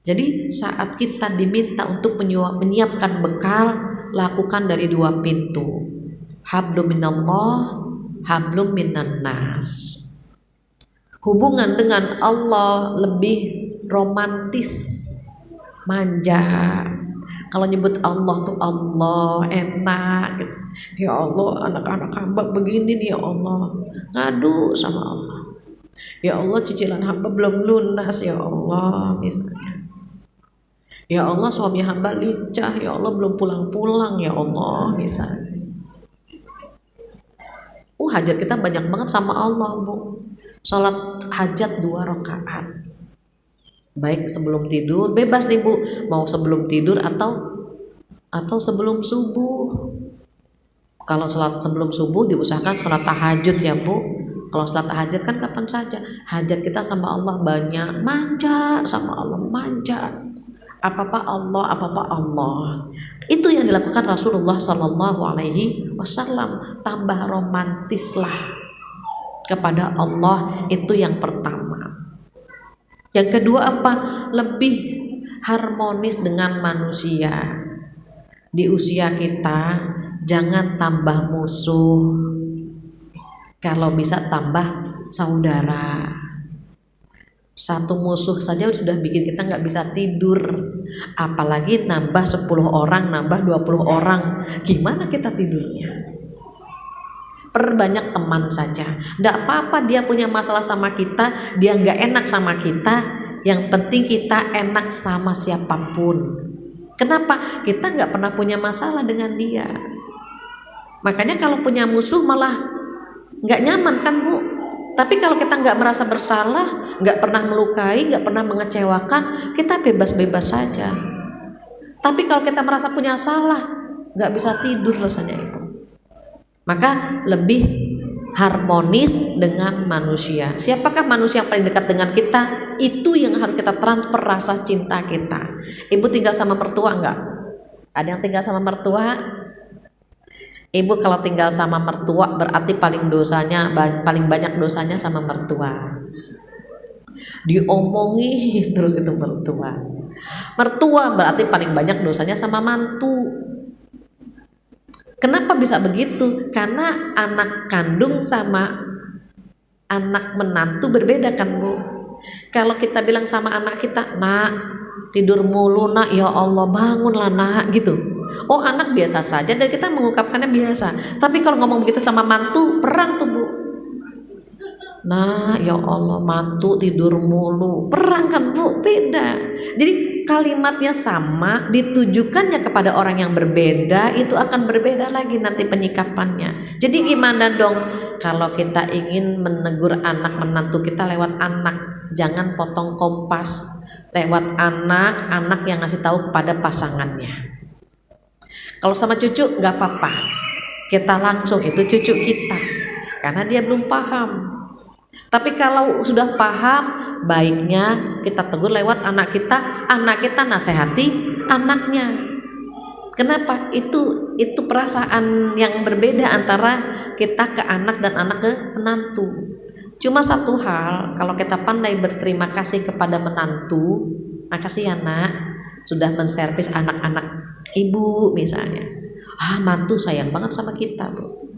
Jadi saat kita diminta untuk menyiapkan bekal, lakukan dari dua pintu. Hablum minallah, hablum minan nas. Hubungan dengan Allah lebih romantis, manja. Kalau nyebut Allah tuh Allah enak gitu. Ya Allah, anak-anak hamba begini nih ya Allah. Ngadu sama Allah. Ya Allah, cicilan hamba belum lunas ya Allah misalnya. Ya Allah suami hamba lincah, ya Allah belum pulang-pulang ya Allah misalnya. Uh hajat kita banyak banget sama Allah bu. Salat hajat dua rakaat. Baik sebelum tidur, bebas nih bu. Mau sebelum tidur atau atau sebelum subuh. Kalau salat sebelum subuh diusahakan salat tahajud ya bu. Kalau salat tahajud kan kapan saja. Hajat kita sama Allah banyak. Manja sama Allah, manja apa-apa Allah, apa-apa Allah. Itu yang dilakukan Rasulullah Shallallahu Alaihi Wasallam. Tambah romantislah kepada Allah itu yang pertama. Yang kedua apa? Lebih harmonis dengan manusia. Di usia kita jangan tambah musuh. Kalau bisa tambah saudara satu musuh saja sudah bikin kita nggak bisa tidur. Apalagi nambah 10 orang nambah 20 orang. Gimana kita tidurnya? Perbanyak teman saja. Nggak apa-apa dia punya masalah sama kita dia nggak enak sama kita. Yang penting kita enak sama siapa pun. Kenapa? Kita nggak pernah punya masalah dengan dia. Makanya kalau punya musuh malah nggak nyaman kan bu tapi kalau kita nggak merasa bersalah, nggak pernah melukai, nggak pernah mengecewakan, kita bebas-bebas saja. Tapi kalau kita merasa punya salah, nggak bisa tidur rasanya itu. Maka lebih harmonis dengan manusia. Siapakah manusia yang paling dekat dengan kita? Itu yang harus kita transfer rasa cinta kita. Ibu tinggal sama mertua nggak? Ada yang tinggal sama mertua? Ibu kalau tinggal sama mertua berarti paling dosanya paling banyak dosanya sama mertua. Diomongi terus itu mertua. Mertua berarti paling banyak dosanya sama mantu. Kenapa bisa begitu? Karena anak kandung sama anak menantu berbeda kan, Bu. Kalau kita bilang sama anak kita, "Nak, tidur mulu, Nak, ya Allah, bangunlah, Nak." gitu Oh anak biasa saja dan kita mengungkapkannya biasa. Tapi kalau ngomong begitu sama mantu, perang tuh bu. Nah ya Allah mantu tidur mulu. Perang kan bu beda. Jadi kalimatnya sama Ditujukannya kepada orang yang berbeda Itu akan berbeda lagi nanti penyikapannya. Jadi gimana dong? Kalau kita ingin menegur anak menantu kita lewat anak Jangan potong kompas. Lewat anak Anak yang ngasih tahu kepada pasangannya kalau sama cucu nggak apa-apa. Kita langsung itu cucu kita. Karena dia belum paham. Tapi kalau sudah paham, baiknya kita tegur lewat anak kita, anak kita nasihati anaknya. Kenapa? Itu itu perasaan yang berbeda antara kita ke anak dan anak ke menantu. Cuma satu hal, kalau kita pandai berterima kasih kepada menantu, makasih ya nak, sudah menservis anak-anak ibu misalnya. Ah mantu sayang banget sama kita bu.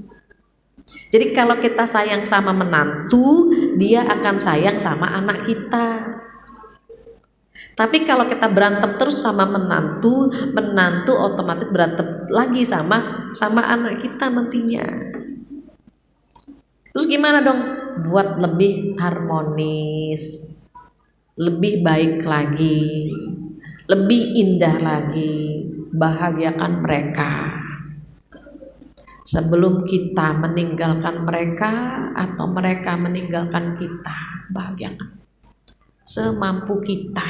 Jadi kalau kita sayang sama menantu dia akan sayang sama anak kita. Tapi kalau kita berantem terus sama menantu menantu otomatis berantem lagi sama sama anak kita nantinya. Terus gimana dong? Buat lebih harmonis lebih baik lagi lebih indah lagi bahagiakan mereka. Sebelum kita meninggalkan mereka atau mereka meninggalkan kita bahagiakan semampu kita.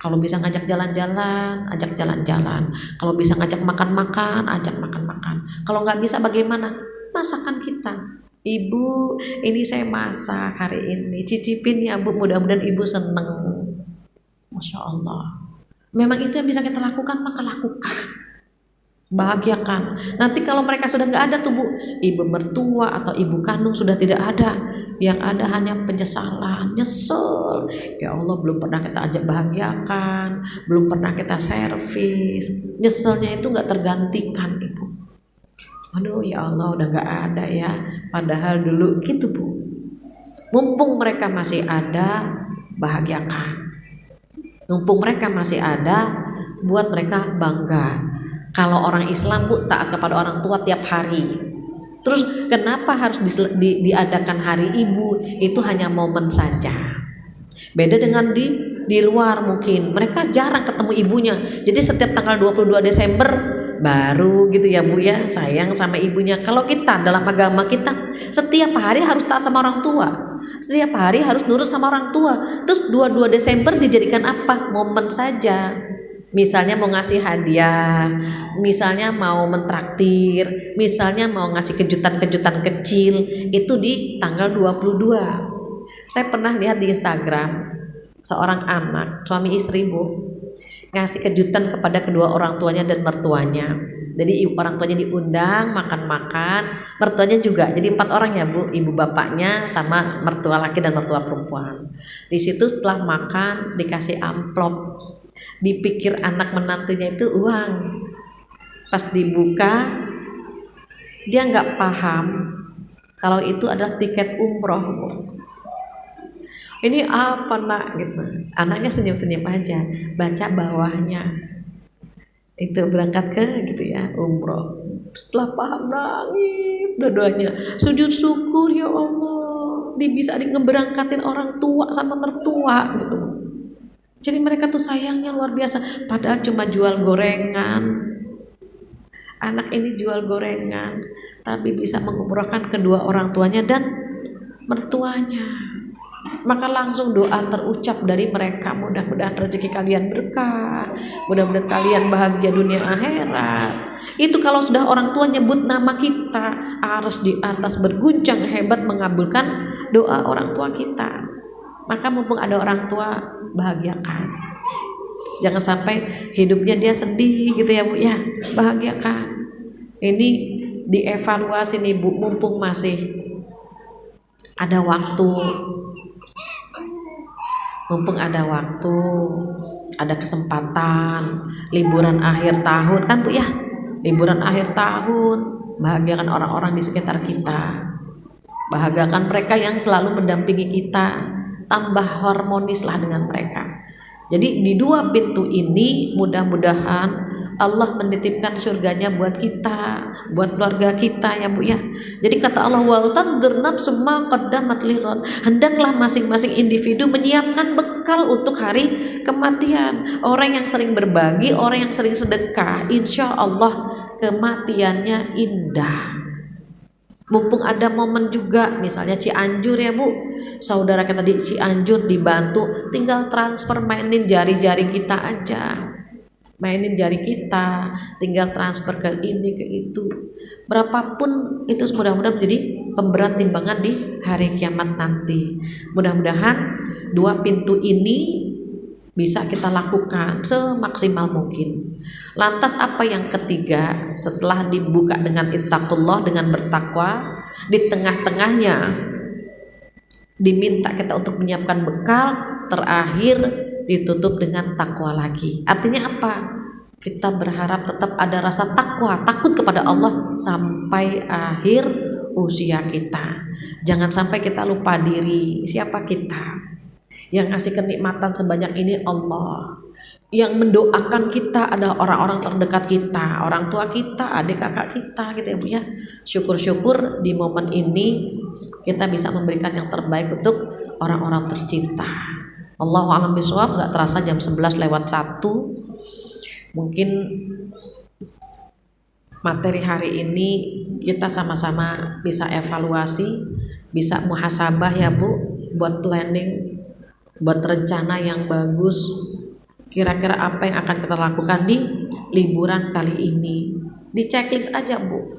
Kalau bisa ngajak jalan-jalan ajak jalan-jalan. Kalau bisa ngajak makan-makan ajak makan-makan. Kalau nggak bisa bagaimana? Masakan kita. Ibu ini saya masak hari ini. Cicipin ya bu. Mudah-mudahan ibu seneng. Masya Allah memang itu yang bisa kita lakukan maka lakukan. Bahagiakan. Nanti kalau mereka sudah nggak ada tuh bu ibu mertua atau ibu kandung sudah tidak ada. Yang ada hanya penyesalan nyesel. Ya Allah belum pernah kita ajak bahagiakan belum pernah kita servis. Nyeselnya itu nggak tergantikan ibu. Aduh ya Allah udah nggak ada ya. Padahal dulu gitu bu. Mumpung mereka masih ada bahagiakan mumpung mereka masih ada buat mereka bangga kalau orang Islam bu taat kepada orang tua tiap hari. Terus kenapa harus di, di, diadakan hari ibu? Itu hanya momen saja. Beda dengan di di luar mungkin mereka jarang ketemu ibunya. Jadi setiap tanggal 22 Desember baru gitu ya Bu ya sayang sama ibunya. Kalau kita dalam agama kita setiap hari harus taat sama orang tua. Setiap hari harus nurut sama orang tua. Terus 22 Desember dijadikan apa? Momen saja misalnya mau ngasih hadiah, misalnya mau mentraktir, misalnya mau ngasih kejutan-kejutan kecil, itu di tanggal 22. Saya pernah lihat di Instagram seorang anak, suami istri Bu, ngasih kejutan kepada kedua orang tuanya dan mertuanya. Jadi orang tuanya diundang makan-makan, mertuanya juga. Jadi empat orang ya bu, ibu bapaknya sama mertua laki dan mertua perempuan. Di situ setelah makan dikasih amplop. Dipikir anak menantunya itu uang. Pas dibuka dia nggak paham kalau itu adalah tiket umroh ini apa nak? Gitu. Anaknya senyum-senyum aja. Baca bawahnya itu berangkat ke gitu ya umroh setelah paham nangis dua-duanya sujud syukur ya Allah di bisa ngeberangkatin orang tua sama mertua gitu jadi mereka tuh sayangnya luar biasa. Padahal cuma jual gorengan. Anak ini jual gorengan, tapi bisa mengumrohkan kedua orang tuanya dan mertuanya. Maka langsung doa terucap dari mereka. Mudah-mudahan rezeki kalian berkah. Mudah-mudahan kalian bahagia dunia akhirat. Itu kalau sudah orang tua nyebut nama kita, harus di atas berguncang hebat mengabulkan doa orang tua kita. Maka mumpung ada orang tua bahagiakan jangan sampai hidupnya dia sedih gitu ya bu ya bahagiakan ini dievaluasi nih bu mumpung masih ada waktu mumpung ada waktu ada kesempatan liburan akhir tahun. Kan bu ya? Liburan akhir tahun. Bahagiakan orang-orang di sekitar kita. Bahagiakan mereka yang selalu mendampingi kita. Tambah harmonislah dengan mereka. Jadi di dua pintu ini mudah-mudahan Allah menitipkan surganya buat kita, buat keluarga kita ya Bu ya. Jadi kata Allah wal tandur semua qaddamat lighad. Hendaklah masing-masing individu menyiapkan bekal untuk hari kematian. Orang yang sering berbagi, orang yang sering sedekah, insya Allah kematiannya indah mumpung ada momen juga misalnya Cianjur ya Bu saudara kita di Cianjur dibantu tinggal transfer mainin jari-jari kita aja mainin jari kita tinggal transfer ke ini ke itu. Berapapun itu mudah-mudahan menjadi pemberat timbangan di hari kiamat nanti. Mudah-mudahan dua pintu ini bisa kita lakukan semaksimal mungkin. Lantas apa yang ketiga? Setelah dibuka dengan ittaqullah dengan bertakwa di tengah-tengahnya diminta kita untuk menyiapkan bekal terakhir ditutup dengan takwa lagi. Artinya apa? Kita berharap tetap ada rasa takwa, takut kepada Allah sampai akhir usia kita. Jangan sampai kita lupa diri, siapa kita yang ngasih kenikmatan sebanyak ini Allah yang mendoakan kita adalah orang-orang terdekat kita, orang tua kita, adik kakak kita gitu ya Bu ya. Syukur-syukur di momen ini kita bisa memberikan yang terbaik untuk orang-orang tercinta. Allahu alam bisawab nggak terasa jam 11 lewat 1. Mungkin materi hari ini kita sama-sama bisa evaluasi, bisa muhasabah ya Bu buat planning, buat rencana yang bagus. Kira-kira apa yang akan kita lakukan di liburan kali ini? Di checklist aja bu.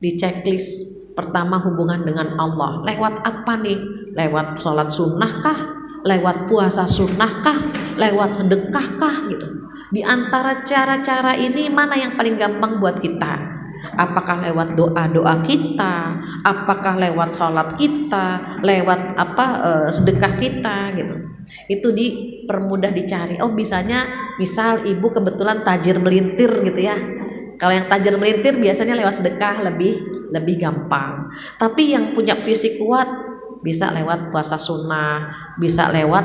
Di checklist pertama hubungan dengan Allah. Lewat apa nih? Lewat sholat sunnah kah lewat puasa sunnah kah lewat sedekah kah gitu. Di antara cara-cara ini mana yang paling gampang buat kita? Apakah lewat doa-doa kita? Apakah lewat sholat kita? Lewat apa uh, sedekah kita gitu. Itu dipermudah dicari. Oh bisanya misal ibu kebetulan tajir melintir gitu ya. Kalau yang tajir melintir biasanya lewat sedekah lebih lebih gampang. Tapi yang punya fisik kuat bisa lewat puasa sunnah bisa lewat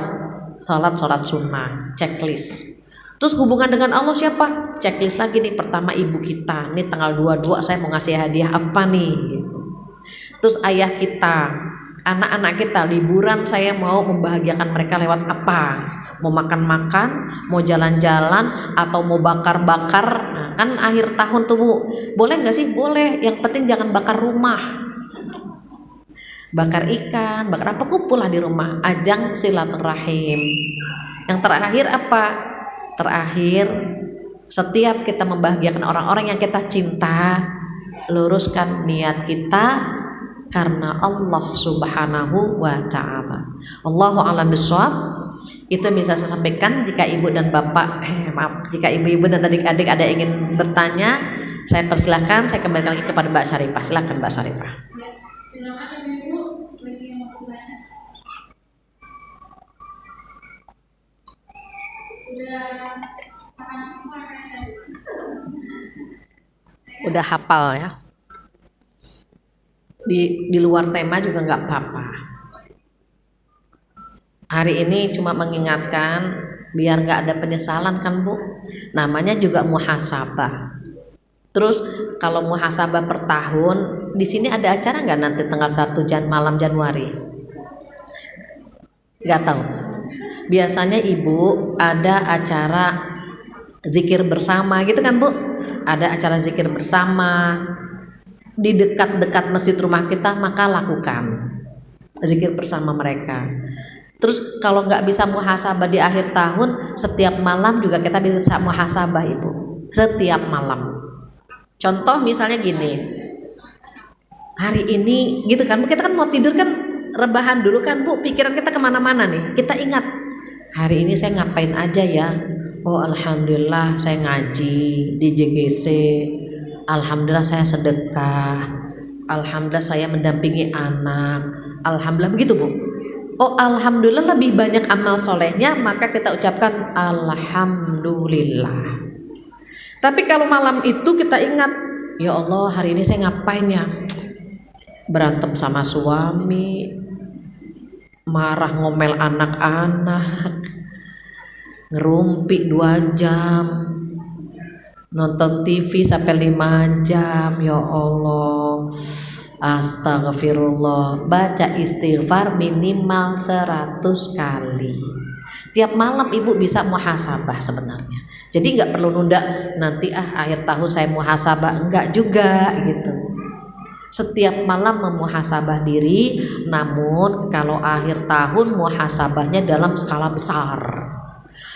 sholat sholat sunnah checklist Terus hubungan dengan Allah siapa? Checklist lagi nih pertama ibu kita. Nih tanggal 22 saya mau ngasih hadiah apa nih? Terus ayah kita, anak-anak kita liburan saya mau membahagiakan mereka lewat apa? Mau makan-makan, mau jalan-jalan, atau mau bakar-bakar? Nah, kan akhir tahun tuh bu, boleh nggak sih? Boleh. Yang penting jangan bakar rumah. Bakar ikan, bakar apa kumpul lah di rumah. Ajang silaturahim. Yang terakhir apa? terakhir setiap kita membahagiakan orang-orang yang kita cinta luruskan niat kita karena Allah Subhanahu wa taala. Allahu a'lam bishawab. Itu yang bisa saya sampaikan jika ibu dan bapak eh, maaf jika ibu-ibu dan adik-adik ada yang ingin bertanya saya persilahkan saya kembalikan lagi kepada Mbak Syarifah silakan Mbak Syarifah udah hafal ya. Di di luar tema juga nggak apa-apa. Hari ini cuma mengingatkan biar nggak ada penyesalan kan bu? Namanya juga muhasabah. Terus kalau muhasabah per tahun di sini ada acara nggak nanti tanggal 1 Jan malam Januari? Nggak tahu biasanya ibu ada acara zikir bersama gitu kan bu? Ada acara zikir bersama. Di dekat-dekat masjid rumah kita maka lakukan zikir bersama mereka. Terus kalau nggak bisa muhasabah di akhir tahun setiap malam juga kita bisa muhasabah ibu. Setiap malam. Contoh misalnya gini hari ini gitu kan kita kan mau tidur kan rebahan dulu kan bu. Pikiran kita ke mana-mana nih. Kita ingat hari ini saya ngapain aja ya? Oh alhamdulillah saya ngaji di JGC alhamdulillah saya sedekah. Alhamdulillah saya mendampingi anak. Alhamdulillah begitu bu. Oh alhamdulillah lebih banyak amal solehnya maka kita ucapkan alhamdulillah. Tapi kalau malam itu kita ingat ya Allah hari ini saya ngapain ya? Berantem sama suami marah ngomel anak-anak. Ngerumpi dua jam. Nonton TV sampai lima jam ya Allah. Astagfirullah baca istighfar minimal 100 kali. Tiap malam ibu bisa muhasabah sebenarnya. Jadi nggak perlu nunda nanti ah akhir tahun saya muhasabah. Enggak juga gitu setiap malam memuhasabah diri namun kalau akhir tahun muhasabahnya dalam skala besar.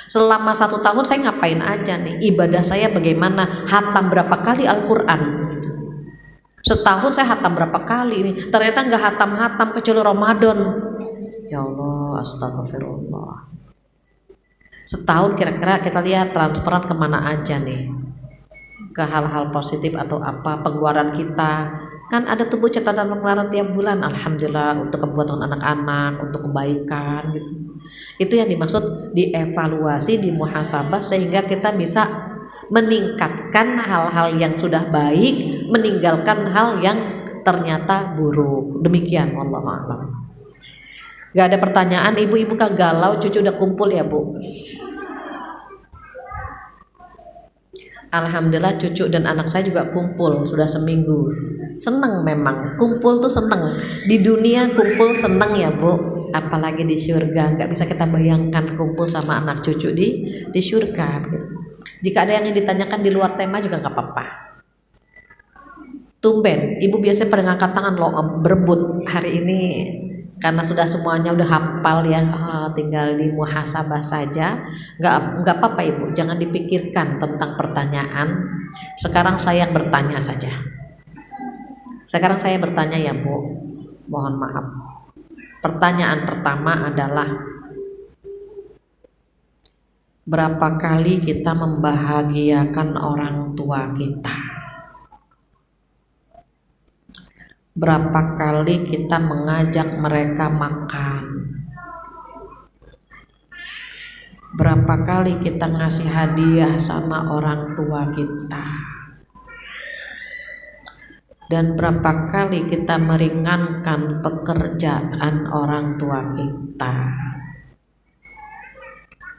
Selama satu tahun saya ngapain aja nih? Ibadah saya bagaimana? Hatam berapa kali Al-Quran? Gitu. setahun saya hatam berapa kali ini? Ternyata nggak hatam-hatam kecuali Ramadan. Ya Allah astagfirullah setahun kira-kira kita lihat transferan ke mana aja nih? Ke hal-hal positif atau apa? Pengeluaran kita kan ada tubuh catatan pengeluaran tiap bulan. Alhamdulillah untuk kebutuhan anak-anak untuk kebaikan gitu. Itu yang dimaksud dievaluasi di muhasabah sehingga kita bisa meningkatkan hal-hal yang sudah baik meninggalkan hal yang ternyata buruk. Demikian Allah alam. Gak ada pertanyaan ibu-ibu kak galau cucu udah kumpul ya bu? Alhamdulillah cucu dan anak saya juga kumpul sudah seminggu seneng memang. Kumpul tuh seneng. Di dunia kumpul seneng ya bu. Apalagi di surga. Nggak bisa kita bayangkan kumpul sama anak cucu di di surga. Jika ada yang ditanyakan di luar tema juga nggak apa-apa. Tumben. Ibu biasanya pada ngangkat tangan loh berebut hari ini. Karena sudah semuanya udah hafal ya. Oh, tinggal di muhasabah saja. Nggak nggak apa-apa ibu. Jangan dipikirkan tentang pertanyaan. Sekarang saya yang bertanya saja sekarang saya bertanya ya bu. Mohon maaf. Pertanyaan pertama adalah berapa kali kita membahagiakan orang tua kita? Berapa kali kita mengajak mereka makan? Berapa kali kita ngasih hadiah sama orang tua kita dan berapa kali kita meringankan pekerjaan orang tua kita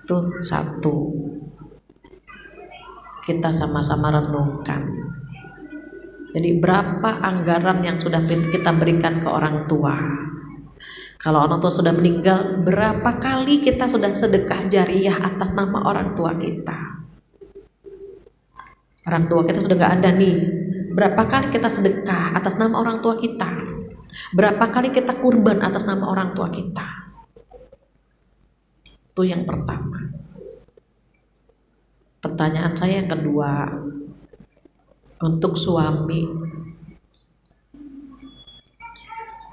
itu satu kita sama-sama renungkan jadi berapa anggaran yang sudah kita berikan ke orang tua? Kalau orang tua sudah meninggal, berapa kali kita sudah sedekah jariah atas nama orang tua kita? Orang tua kita sudah gak ada nih. Berapa kali kita sedekah atas nama orang tua kita? Berapa kali kita kurban atas nama orang tua kita? Itu yang pertama. Pertanyaan saya yang kedua, untuk suami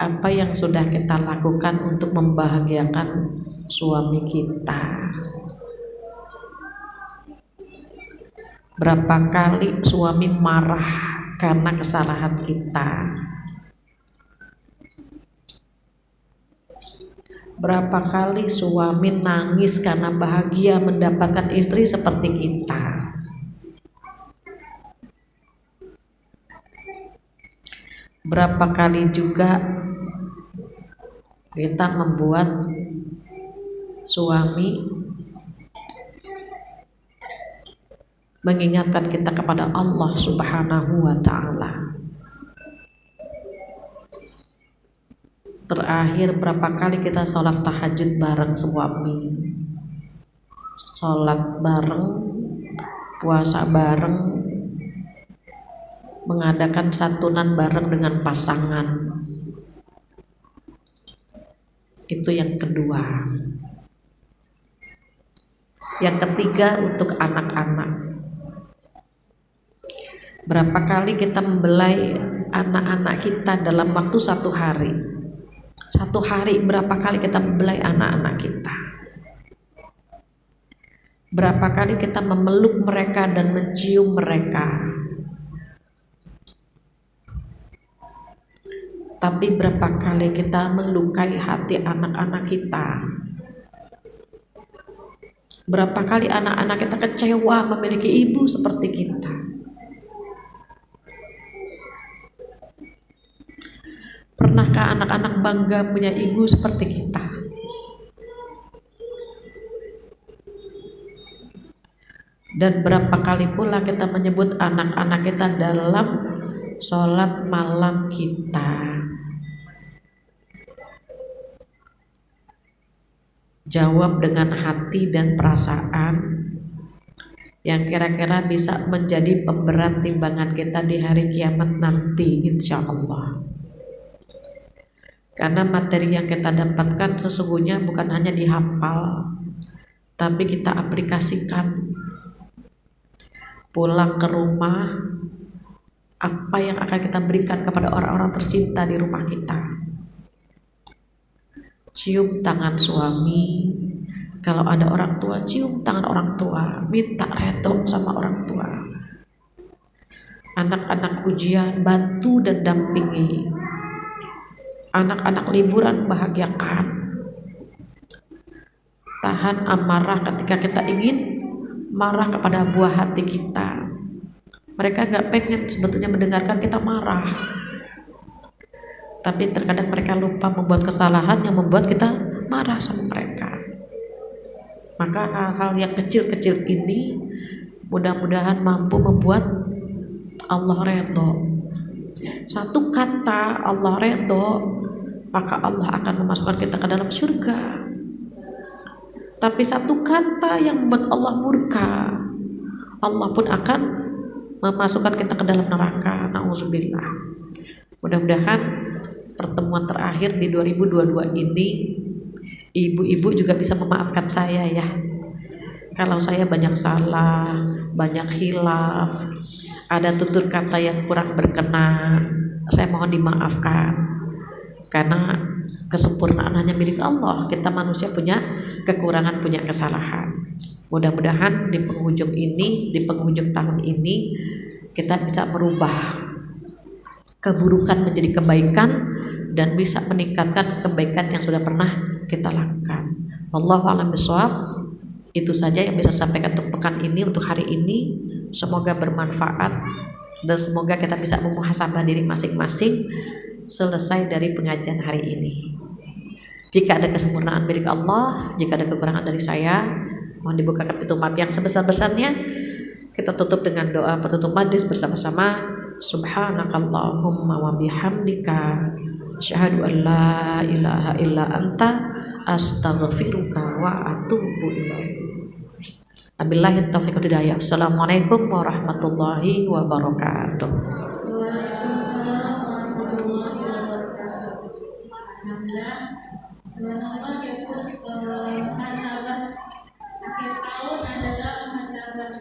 apa yang sudah kita lakukan untuk membahagiakan suami kita berapa kali suami marah karena kesalahan kita. Berapa kali suami nangis karena bahagia mendapatkan istri seperti kita? Berapa kali juga kita membuat suami mengingatkan kita kepada Allah Subhanahu wa taala. Terakhir berapa kali kita sholat tahajud bareng suami Sholat bareng Puasa bareng mengadakan santunan bareng dengan pasangan. Itu yang kedua. Yang ketiga untuk anak-anak berapa kali kita membelai anak-anak kita dalam waktu satu hari? Satu hari berapa kali kita membelai anak-anak kita? Berapa kali kita memeluk mereka dan mencium mereka? Tapi berapa kali kita melukai hati anak-anak kita? Berapa kali anak-anak kita kecewa memiliki ibu seperti kita pernahkah anak-anak bangga punya ibu seperti kita? Dan berapa kali pula kita menyebut anak-anak kita dalam sholat malam kita? Jawab dengan hati dan perasaan yang kira-kira bisa menjadi pemberat timbangan kita di hari kiamat nanti insya Allah karena materi yang kita dapatkan sesungguhnya bukan hanya dihafal tapi kita aplikasikan. Pulang ke rumah apa yang akan kita berikan kepada orang-orang tercinta di rumah kita? Cium tangan suami. Kalau ada orang tua cium tangan orang tua. Minta redo sama orang tua. Anak-anak ujian bantu dan dampingi anak-anak liburan bahagiakan. Tahan amarah ketika kita ingin marah kepada buah hati kita. Mereka gak pengen sebetulnya mendengarkan kita marah. Tapi terkadang mereka lupa membuat kesalahan yang membuat kita marah sama mereka. Maka hal-hal yang kecil-kecil ini mudah-mudahan mampu membuat Allah redho satu kata Allah redho maka Allah akan memasukkan kita ke dalam surga. Tapi satu kata yang membuat Allah murka Allah pun akan memasukkan kita ke dalam neraka. Nauzubillah. Mudah-mudahan pertemuan terakhir di 2022 ini ibu-ibu juga bisa memaafkan saya ya. Kalau saya banyak salah banyak hilaf ada tutur kata yang kurang berkenan saya mohon dimaafkan karena kesempurnaan hanya milik Allah. Kita manusia punya kekurangan punya kesalahan. Mudah-mudahan di penghujung ini di penghujung tahun ini kita bisa merubah keburukan menjadi kebaikan dan bisa meningkatkan kebaikan yang sudah pernah kita lakukan. Allah alam bisawab itu saja yang bisa sampaikan untuk pekan ini untuk hari ini. Semoga bermanfaat dan semoga kita bisa memuhasabah diri masing-masing selesai dari pengajian hari ini. Jika ada kesempurnaan milik Allah, jika ada kekurangan dari saya, mohon dibukakan pintu maaf yang sebesar-besarnya. Kita tutup dengan doa penutup majlis bersama-sama. Subhanakallahumma wa bihamdika asyhadu an la ilaha illa anta astaghfiruka wa atubu ilaik. Abillahi taufiq hidayah. Assalamualaikum warahmatullahi wabarakatuh. Alhamdulillah,